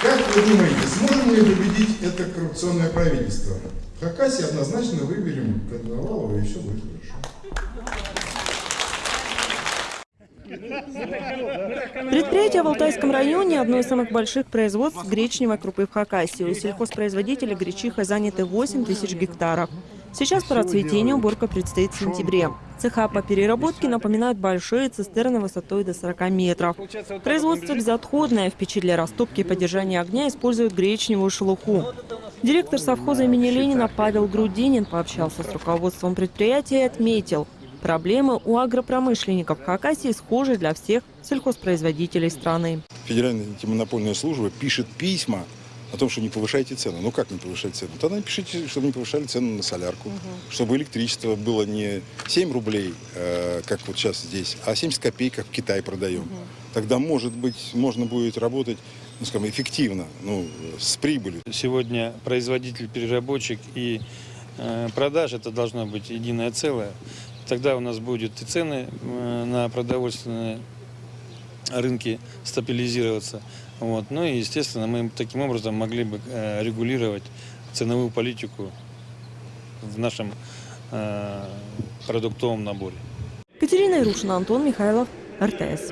Как вы думаете, сможем ли победить это коррупционное правительство? В Хакасии однозначно выберем Коновалова, и все будет хорошо. Предприятие в Алтайском районе – одно из самых больших производств гречневой крупы в Хакасии. У сельхозпроизводителя гречиха заняты 8 тысяч гектаров. Сейчас по расцветению уборка предстоит в сентябре. Цеха по переработке напоминают большие цистерны высотой до 40 метров. Производство безотходное. В печи для растопки и поддержания огня используют гречневую шелуху. Директор совхоза имени Ленина Павел Грудинин пообщался с руководством предприятия и отметил – Проблемы у агропромышленников Хакасии схожи для всех сельхозпроизводителей страны. Федеральная антимонопольная служба пишет письма о том, что не повышайте цену. Ну как не повышать цену? Тогда напишите, чтобы не повышали цену на солярку. Чтобы электричество было не 7 рублей, э, как вот сейчас здесь, а 70 копеек, как в Китае продаем. Тогда, может быть, можно будет работать ну, скажем, эффективно, ну, с прибылью. Сегодня производитель, переработчик и э, продаж это должно быть единое целое. Тогда у нас будут и цены э, на продовольственные рынки стабилизироваться. Вот. Ну и, естественно, мы таким образом могли бы э, регулировать ценовую политику в нашем э, продуктовом наборе. Катерина Ирушина, Антон Михайлов, РТС.